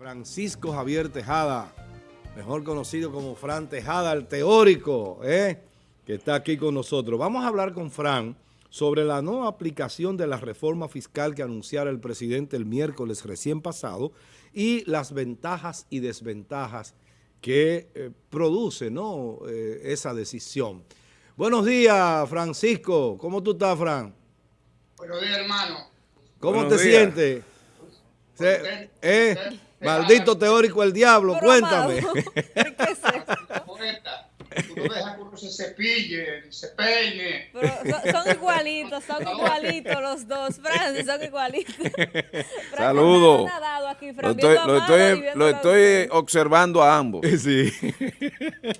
Francisco Javier Tejada, mejor conocido como Fran Tejada, el teórico, ¿eh? que está aquí con nosotros. Vamos a hablar con Fran sobre la no aplicación de la reforma fiscal que anunciara el presidente el miércoles recién pasado y las ventajas y desventajas que eh, produce ¿no? Eh, esa decisión. Buenos días, Francisco. ¿Cómo tú estás, Fran? Buenos días, hermano. ¿Cómo te sientes? ¿Eh? Maldito teórico el diablo, cuéntame. ¿Qué es Tú no dejas que uno se cepille, se peine. Pero son, igualitos, son igualitos los dos, Francis, son igualitos. Saludos. Lo estoy, lo estoy, lo estoy observando a ambos. Sí.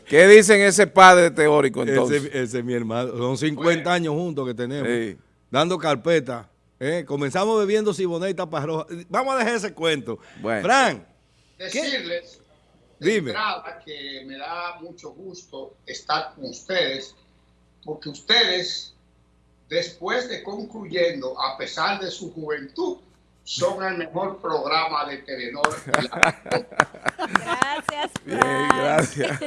¿Qué dicen ese padre teórico entonces? Ese, ese es mi hermano. Son 50 años juntos que tenemos. Dando carpeta. ¿Eh? Comenzamos bebiendo siboneta y taparroja. Vamos a dejar ese cuento. Bueno. Frank. Decirles Dime. que me da mucho gusto estar con ustedes, porque ustedes, después de concluyendo, a pesar de su juventud, son el mejor programa de Telenor. Gracias, Bien, gracias.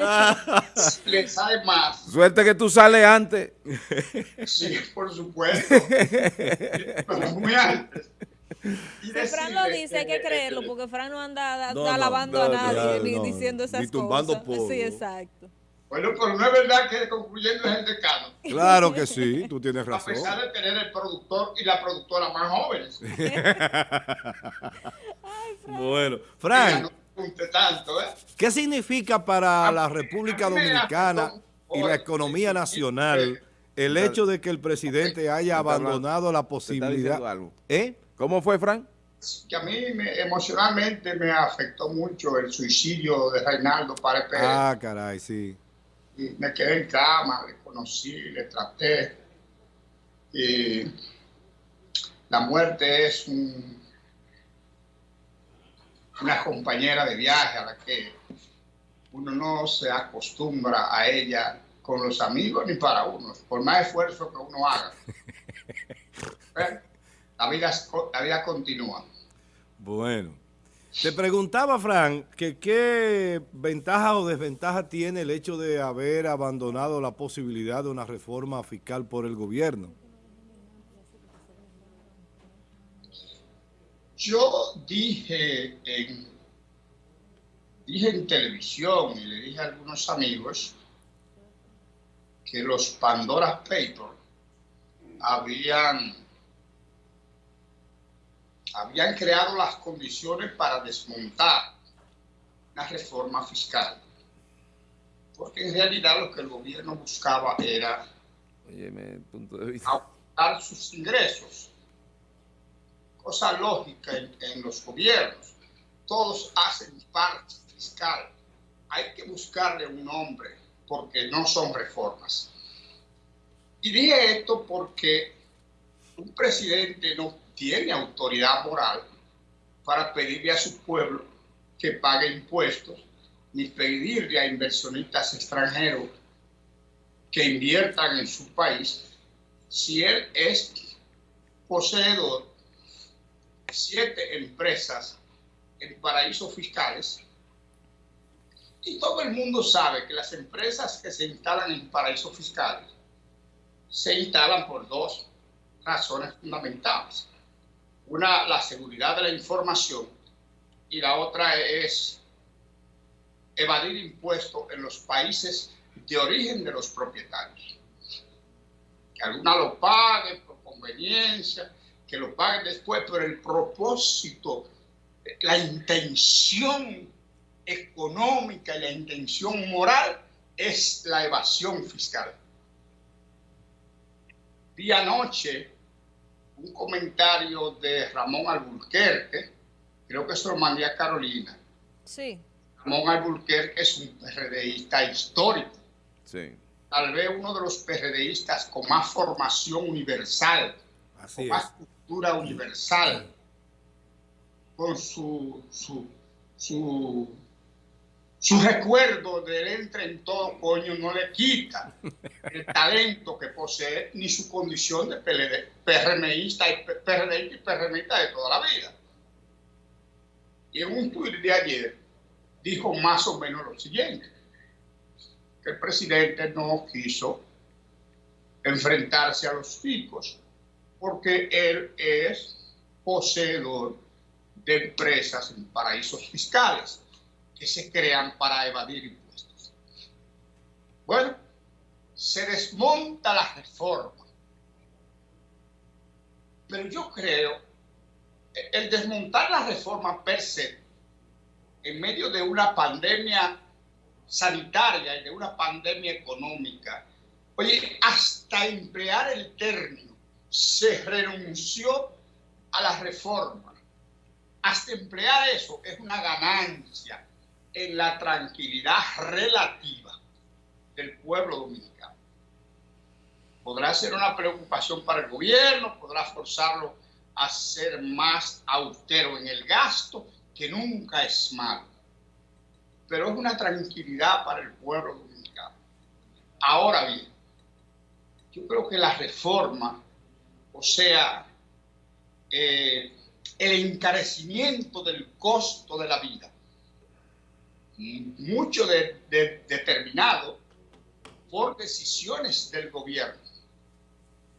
Les sabe más. Suerte que tú sales antes. Sí, por supuesto. Pero muy antes. Si Fran lo dice, hay que creerlo, porque Fran no anda alabando a nadie ni diciendo esas ni tumbando cosas. Polvo. Sí, exacto. Bueno, pero no es verdad que concluyendo es el decano. Claro que sí, tú tienes A razón. pesar de tener el productor y la productora más jóvenes. bueno, Frank, tanto, ¿eh? ¿qué significa para la A República Dominicana y la economía nacional el hecho de que el presidente haya abandonado la posibilidad? algo. ¿Eh? ¿Cómo fue, Frank? que a mí me- emocionalmente me afectó mucho el suicidio de Reinaldo Párez Pérez. Ah, caray, sí. Y me quedé en cama, le conocí, le traté. Y la muerte es un- una compañera de viaje a la que uno no se acostumbra a ella con los amigos ni para uno, por más esfuerzo que uno haga. Bueno, La vida, la vida continúa. Bueno. Te preguntaba, Frank, que qué ventaja o desventaja tiene el hecho de haber abandonado la posibilidad de una reforma fiscal por el gobierno. Yo dije en, dije en televisión y le dije a algunos amigos que los Pandora Papers habían, habían creado las condiciones para desmontar la reforma fiscal. Porque en realidad lo que el gobierno buscaba era Óyeme, punto de vista. aumentar sus ingresos. Cosa lógica en, en los gobiernos. Todos hacen parte fiscal. Hay que buscarle un nombre porque no son reformas. Y dije esto porque un presidente no tiene autoridad moral para pedirle a su pueblo que pague impuestos, ni pedirle a inversionistas extranjeros que inviertan en su país si él es poseedor de siete empresas en paraísos fiscales y todo el mundo sabe que las empresas que se instalan en paraísos fiscales se instalan por dos razones fundamentales. Una, la seguridad de la información y la otra es evadir impuestos en los países de origen de los propietarios. Que alguna lo pague por conveniencia, que lo paguen después, pero el propósito, la intención económica y la intención moral es la evasión fiscal. Vi anoche un comentario de Ramón Alburquerque, creo que se lo mandé a Carolina. Sí. Ramón Alburquerque es un PRDista histórico Sí. tal vez uno de los PRDistas con más formación universal, Así con es. más cultura universal, con su, su, su, su recuerdo del entre en todo coño no le quita el talento que posee ni su condición de PRMista y y PRMista de toda la vida. Y en un tuit de ayer dijo más o menos lo siguiente, que el presidente no quiso enfrentarse a los ricos porque él es poseedor de empresas en paraísos fiscales que se crean para evadir impuestos. Bueno, se desmonta la reforma. Pero yo creo, el desmontar la reforma per se, en medio de una pandemia sanitaria y de una pandemia económica, oye, hasta emplear el término, se renunció a la reforma. Hasta emplear eso es una ganancia en la tranquilidad relativa del pueblo dominicano. Podrá ser una preocupación para el gobierno, podrá forzarlo a ser más austero en el gasto, que nunca es malo. Pero es una tranquilidad para el pueblo dominicano. Ahora bien, yo creo que la reforma, o sea, eh, el encarecimiento del costo de la vida, mucho determinado por decisiones del gobierno,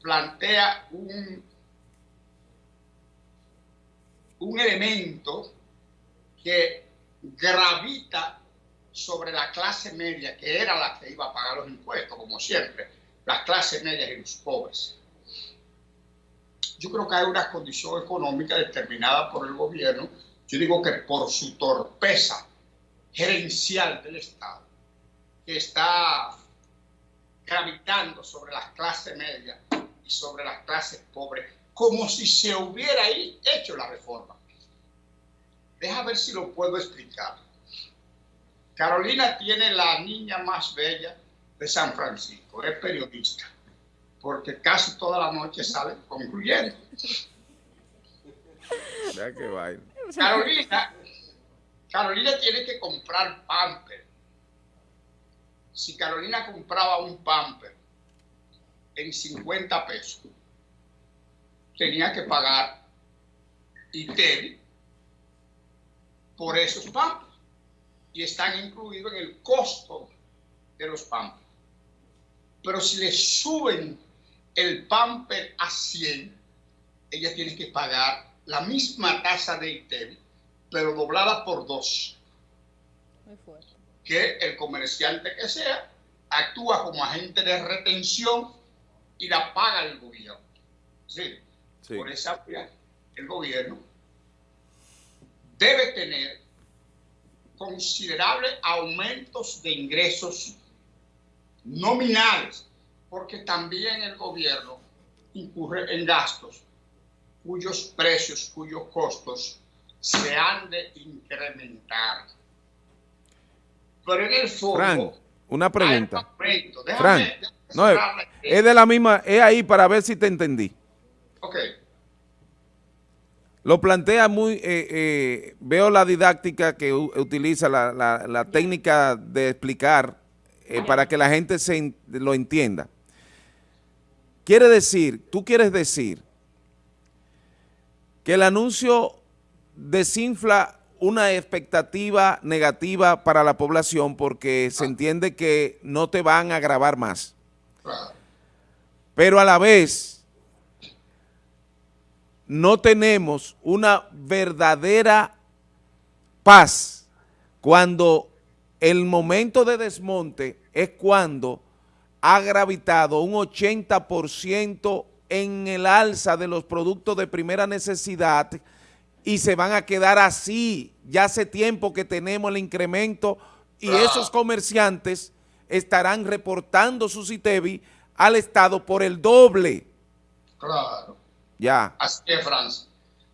plantea un, un elemento que gravita sobre la clase media, que era la que iba a pagar los impuestos, como siempre, las clases medias y los pobres. Yo creo que hay una condición económica determinada por el gobierno, yo digo que por su torpeza gerencial del Estado, que está gravitando sobre las clases medias y sobre las clases pobres, como si se hubiera hecho la reforma. Deja ver si lo puedo explicar. Carolina tiene la niña más bella de San Francisco, es periodista, porque casi toda la noche sale concluyendo. Carolina, Carolina tiene que comprar pamper. Si Carolina compraba un pamper en 50 pesos, tenía que pagar ITERI por esos pampers y están incluidos en el costo de los pampers. Pero si le suben el pamper a 100, ella tiene que pagar la misma tasa de ITEVI, pero doblada por dos. Que el comerciante que sea actúa como agente de retención y la paga el gobierno. Sí. Por esa vía, el gobierno debe tener considerables aumentos de ingresos nominales, porque también el gobierno incurre en gastos cuyos precios, cuyos costos se han de incrementar. Pero en el fondo... una pregunta. Frank, no, es de la misma, es ahí para ver si te entendí. Ok. Lo plantea muy, eh, eh, veo la didáctica que utiliza, la, técnica de explicar eh, para que la gente se lo entienda. Quiere decir, tú quieres decir que el anuncio desinfla una expectativa negativa para la población porque se entiende que no te van a grabar más. Pero a la vez no tenemos una verdadera paz cuando el momento de desmonte es cuando ha gravitado un 80% en el alza de los productos de primera necesidad y se van a quedar así. Ya hace tiempo que tenemos el incremento y esos comerciantes estarán reportando su CITEVI al Estado por el doble. Claro. Ya. Así es, Francis.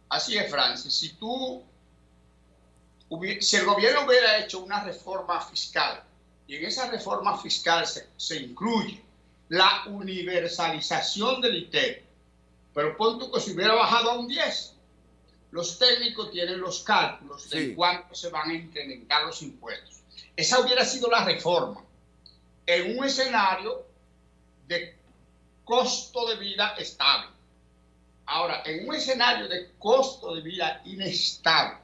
Así es, Francis. Si tú, si el gobierno hubiera hecho una reforma fiscal y en esa reforma fiscal se, incluye la universalización del ITER, pero punto que si hubiera bajado a un 10, los técnicos tienen los cálculos de cuánto se van a incrementar los impuestos. Esa hubiera sido la reforma en un escenario de costo de vida estable. Ahora, en un escenario de costo de vida inestable,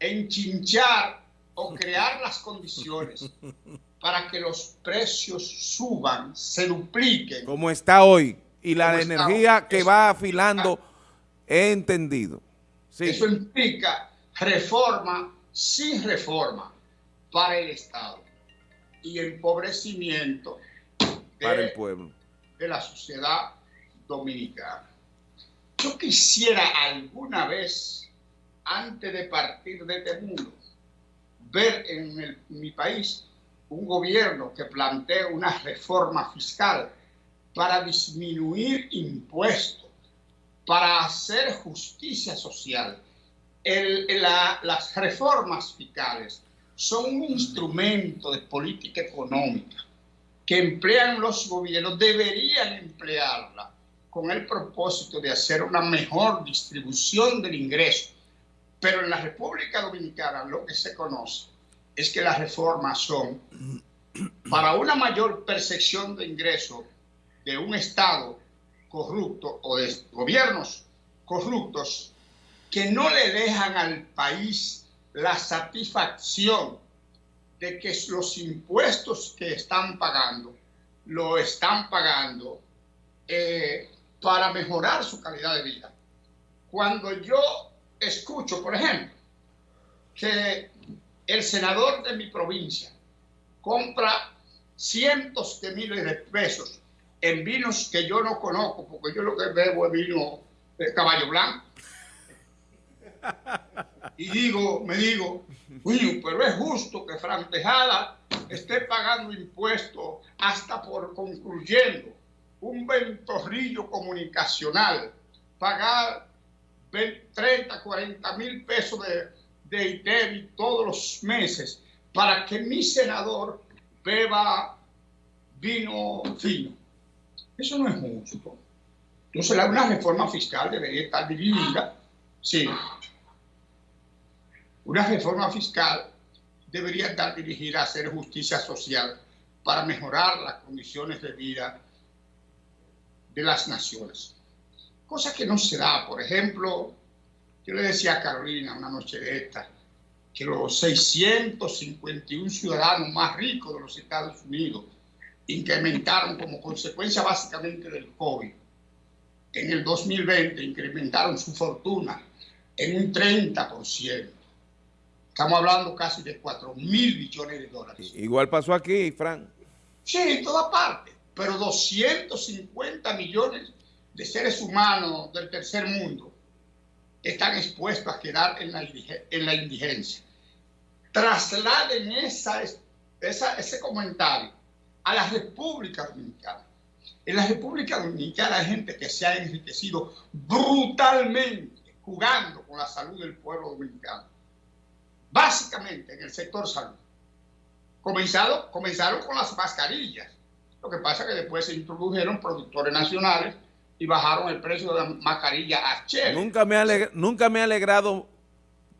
enchinchar o crear las condiciones para que los precios suban, se dupliquen. Como está hoy. Y la energía que va afilando, he entendido. Eso implica reforma sin reforma para el Estado y empobrecimiento para el pueblo de la sociedad dominicana. Yo quisiera alguna vez, antes de partir de este mundo, ver en, mi país un gobierno que plantee una reforma fiscal para disminuir impuestos, para hacer justicia social. las reformas fiscales son un instrumento de política económica que emplean los gobiernos, deberían emplearla con el propósito de hacer una mejor distribución del ingreso. Pero en la República Dominicana lo que se conoce es que las reformas son para una mayor percepción de ingreso de un Estado corrupto o de gobiernos corruptos que no le dejan al país la satisfacción de que los impuestos que están pagando lo están pagando eh, para mejorar su calidad de vida. Cuando yo escucho, por ejemplo, que el senador de mi provincia compra cientos de miles de pesos en vinos que yo no conozco, porque yo lo que bebo es vino de caballo blanco. Y digo, me digo, pero es justo que Fran Tejada esté pagando impuestos hasta por concluyendo un ventorrillo comunicacional, pagar 30, 40 mil pesos de, de ITEVI todos los meses para que mi senador beba vino fino. Eso no es justo. Entonces, una reforma fiscal debería estar dirigida, sí. Una reforma fiscal debería estar dirigida a hacer justicia social para mejorar las condiciones de vida de las naciones. Cosa que no se da, por ejemplo, yo le decía a Carolina una noche de esta, que los 651 ciudadanos más ricos de los Estados Unidos incrementaron como consecuencia básicamente del COVID. En el 2020 incrementaron su fortuna en un 30%. Estamos hablando casi de 4 mil billones de dólares. Igual pasó aquí, Frank. Sí, en toda parte. Pero 250 millones de seres humanos del tercer mundo están expuestos a quedar en la, en la indigencia. Trasladen esa, esa, ese comentario a la República Dominicana. En la República Dominicana hay gente que se ha enriquecido brutalmente jugando con la salud del pueblo dominicano. Básicamente en el sector salud. Comenzado, comenzaron con las mascarillas. Lo que pasa es que después se introdujeron productores nacionales y bajaron el precio de la mascarilla a Chile. Nunca me, nunca me ha alegrado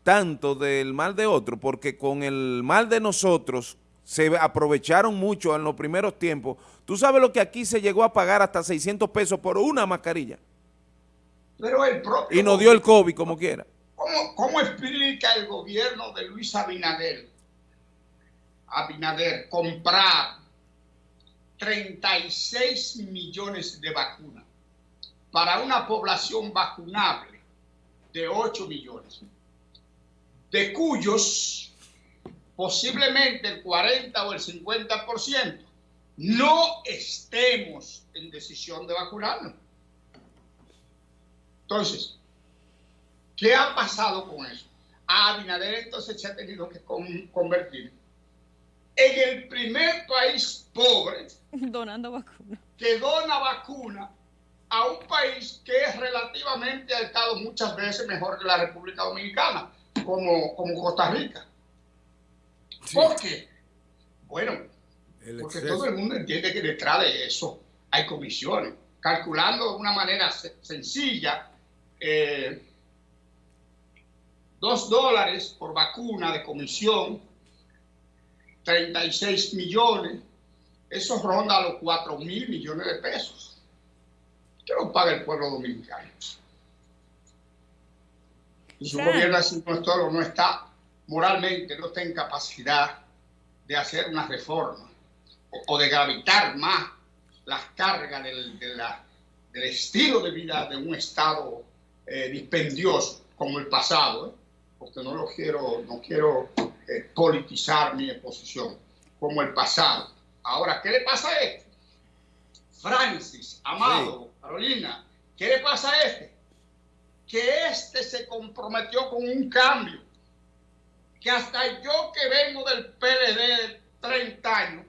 tanto del mal de otro, porque con el mal de nosotros se aprovecharon mucho en los primeros tiempos. ¿Tú sabes lo que aquí se llegó a pagar hasta 600 pesos por una mascarilla? Pero el propio... Y nos dio el COVID como quiera. ¿Cómo, ¿Cómo explica el gobierno de Luis Abinader? Abinader comprar 36 millones de vacunas para una población vacunable de 8 millones, de cuyos posiblemente el 40 o el 50% no estemos en decisión de vacunarnos. Entonces, ¿qué ha pasado con eso? A Abinader entonces se ha tenido que convertir en el primer país pobre donando vacuna que dona vacuna a un país que relativamente ha estado muchas veces mejor que la República Dominicana, como, como Costa Rica. ¿Por qué? Bueno, porque todo el mundo entiende que detrás de eso hay comisiones. Calculando de una manera sencilla, eh, dos dólares por vacuna de comisión, 36 millones, eso ronda los 4 mil millones de pesos que lo paga el pueblo dominicano. Y su gobierno así no, no está moralmente no está en capacidad de hacer una reforma o, de gravitar más las cargas del, del estilo de vida de un Estado eh, dispendioso como el pasado, ¿eh? porque no lo quiero, no quiero eh, politizar mi exposición, como el pasado. Ahora, ¿qué le pasa a este? Francis, Amado, Carolina, ¿qué le pasa a este? Que este se comprometió con un cambio, que hasta yo que vengo del PLD de 30 años,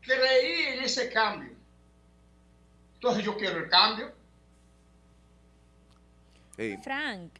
creí en ese cambio. Entonces yo quiero el cambio. Frank.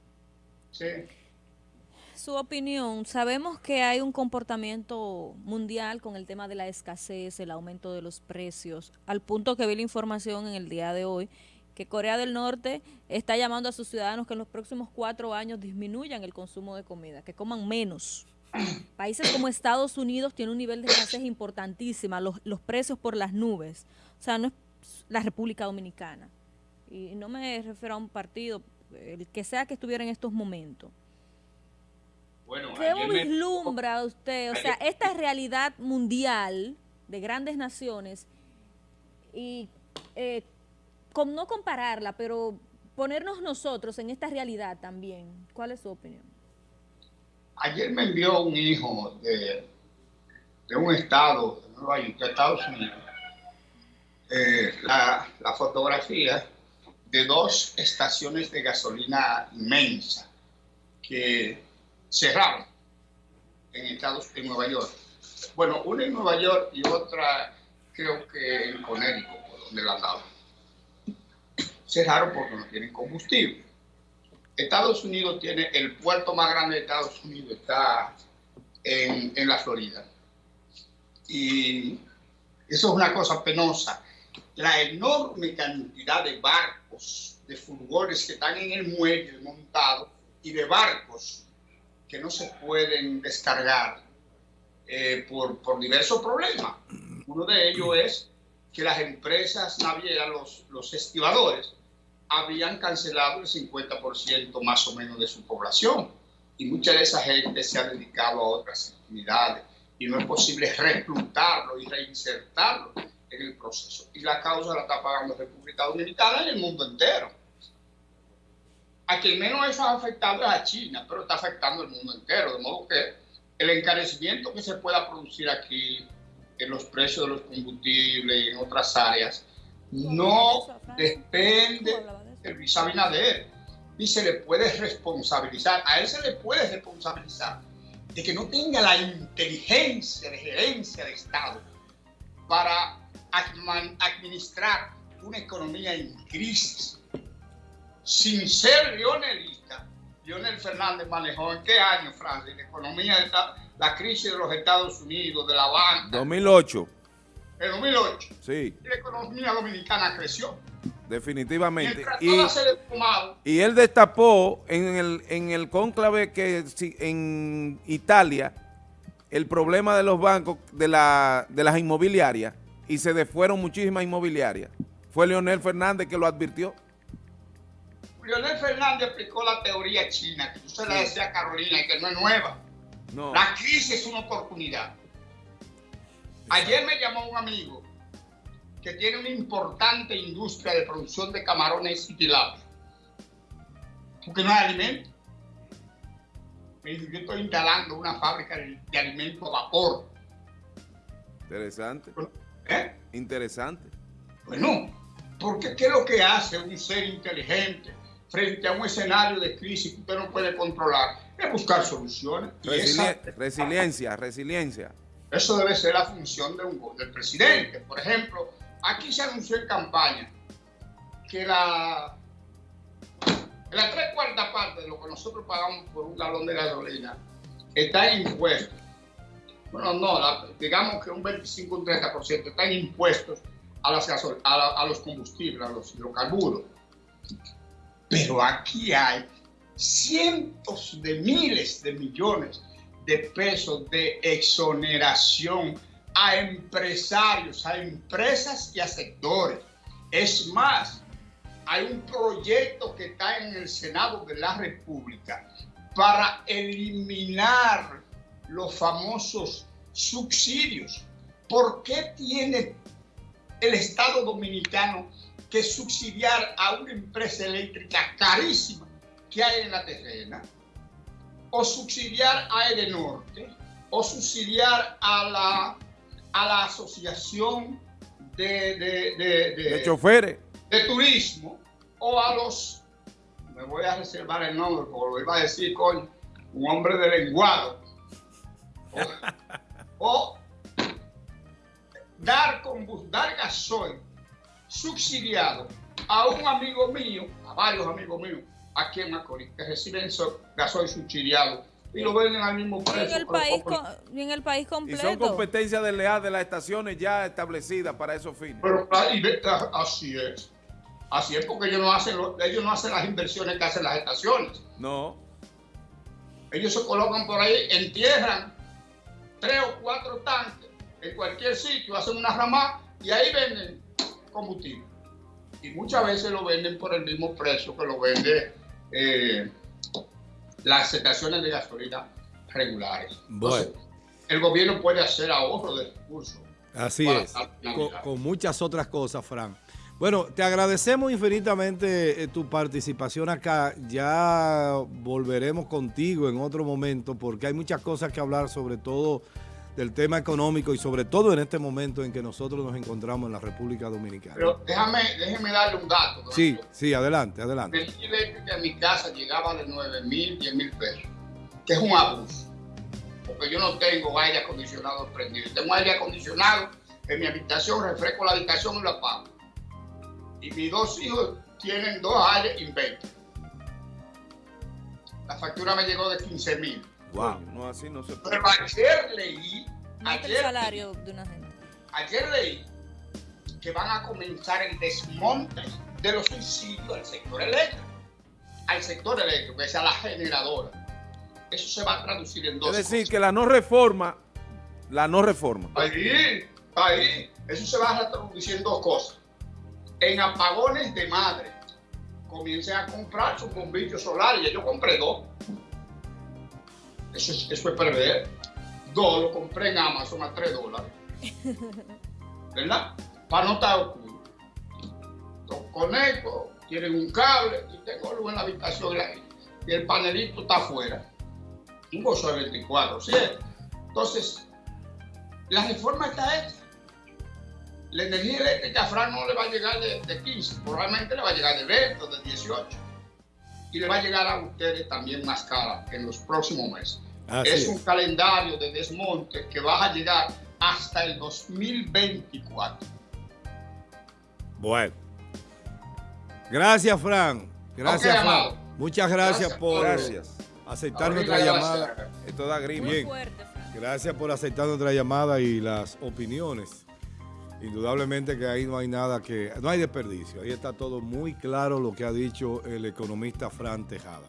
Su opinión, sabemos que hay un comportamiento mundial con el tema de la escasez, el aumento de los precios, al punto que vi la información en el día de hoy que Corea del Norte está llamando a sus ciudadanos que en los próximos cuatro años disminuyan el consumo de comida, que coman menos. Países como Estados Unidos tienen un nivel de escasez importantísima, los, los precios por las nubes. O sea, no es la República Dominicana. Y no me refiero a un partido, el que sea que estuviera en estos momentos. Bueno, ¿Qué vislumbra usted? O sea, esta realidad mundial de grandes naciones y eh, con, no compararla, pero ponernos nosotros en esta realidad también. ¿Cuál es su opinión? Ayer me envió un hijo de, un estado, de Nueva York, de Estados Unidos, eh, la, fotografía de dos estaciones de gasolina inmensa que cerraron en Estados en Nueva York. Bueno, una en Nueva York y otra creo que en Connecticut, donde la andaba. Cerraron porque no tienen combustible. Estados Unidos tiene el puerto más grande de Estados Unidos, está en, en la Florida. Y eso es una cosa penosa la enorme cantidad de barcos, de furgones que están en el muelle montados y de barcos que no se pueden descargar eh, por, por, diversos problemas. Uno de ellos es que las empresas navieras, los, los estibadores, habían cancelado el 50% más o menos de su población y mucha de esa gente se ha dedicado a otras actividades y no es posible reclutarlo y reinsertarlo en el proceso. Y la causa la está pagando República Dominicana en el mundo entero. A quien menos eso ha afectado es a China, pero está afectando el mundo entero. De modo que el encarecimiento que se pueda producir aquí en los precios de los combustibles y en otras áreas no depende de Luis Abinader. Y se le puede responsabilizar, a él se le puede responsabilizar de que no tenga la inteligencia de gerencia de Estado para administrar una economía en crisis. Sin ser lionelista, Lionel Fernández manejó en qué año, Francia, la economía, la crisis de los Estados Unidos, de la banca. 2008. En 2008. Sí. Y la economía dominicana creció. Definitivamente. Y, y, él destapó en el, en el cónclave que en Italia el problema de los bancos, de, la, de las inmobiliarias, y se fueron muchísimas inmobiliarias. Fue Leonel Fernández que lo advirtió. Leonel Fernández explicó la teoría china, que usted la decía a Carolina, y que no es nueva. No. La crisis es una oportunidad. Ayer me llamó un amigo que tiene una importante industria de producción de camarones y tilapias. Porque no hay alimento. Me dice, yo estoy instalando una fábrica de, alimentos a vapor. Interesante. ¿Eh? Interesante. Bueno, porque ¿qué es lo que hace un ser inteligente frente a un escenario de crisis que usted no puede controlar? Es buscar soluciones. resiliencia, resiliencia. Eso debe ser la función de un, del presidente. Por ejemplo, aquí se anunció en campaña que la, la tres cuartas parte de lo que nosotros pagamos por un galón de gasolina está en impuestos. Bueno, no, digamos que un 25 un 30% están impuestos a, las a, los combustibles, a los hidrocarburos. Pero aquí hay cientos de miles de millones de pesos de exoneración a empresarios, a empresas y a sectores. Es más, hay un proyecto que está en el Senado de la República para eliminar los famosos subsidios. ¿Por qué tiene el Estado Dominicano que subsidiar a una empresa eléctrica carísima que hay en la terrena? O subsidiar a Edenorte, o subsidiar a la, a la Asociación de, de, de, de choferes. de turismo, o a los, me voy a reservar el nombre porque lo iba a decir con un hombre de lenguado, o, dar, dar gasoil subsidiado a un amigo mío, a varios amigos míos, aquí en Macorís, que reciben gasoil subsidiado y lo venden al mismo precio. en el, país, en el país completo. Y son competencias desleales de las estaciones ya establecidas para esos fines. Pero así es. Así es porque ellos no hacen ellos no hacen las inversiones que hacen las estaciones. No. Ellos se colocan por ahí, entierran tres o cuatro tanques en cualquier sitio, hacen una rama y ahí venden combustible. Y muchas veces lo venden por el mismo precio que lo vende eh, las estaciones de gasolina regulares. Bueno. el gobierno puede hacer ahorro de recursos. Así es, con, muchas otras cosas, Fran. Bueno, te agradecemos infinitamente eh, tu participación acá. Ya volveremos contigo en otro momento porque hay muchas cosas que hablar, sobre todo del tema económico y sobre todo en este momento en que nosotros nos encontramos en la República Dominicana. Pero déjame, déjeme darle un dato. Sí, sí, adelante, adelante. El eléctrico en mi casa llegaba de 9 mil, 10 mil pesos, que es un abuso, porque yo no tengo aire acondicionado prendido. Tengo aire acondicionado en mi habitación, refresco la habitación y lo apago. Y mis dos hijos tienen dos aires inventos. La factura me llegó de 15 mil. Wow, no así no se puede. Pero ayer leí. Ayer, el salario de una gente. Ayer leí que van a comenzar el desmonte de los subsidios al sector eléctrico. Al sector eléctrico, que es a la generadora. Eso se va a traducir en dos Es decir, que la no reforma, la no reforma. Ahí, ahí, eso se va a traducir en dos cosas. En apagones de madre, comiencen a comprar sus bombillos solares. Yo compré dos. Eso es, eso es perder. Dos, lo compré en Amazon a 3 dólares. ¿Verdad? Para no estar oscuro. Lo conecto, tienen un cable y tengo luz en la habitación y el panelito está afuera. Un gozo de 24, ¿sí? Entonces, la reforma está hecha. La energía eléctrica a Fran no le va a llegar de, de 15, probablemente le va a llegar de 20 o de 18 y le va a llegar a ustedes también más cara en los próximos meses. Es un calendario de desmonte que va a llegar hasta el 2024. Bueno. Gracias, Fran. Gracias, Fran. Muchas gracias, por aceptar nuestra llamada. Esto da grima. Bien. Gracias por aceptar nuestra llamada y las opiniones. Indudablemente que ahí no hay nada que, no hay desperdicio. Ahí está todo muy claro lo que ha dicho el economista Fran Tejada.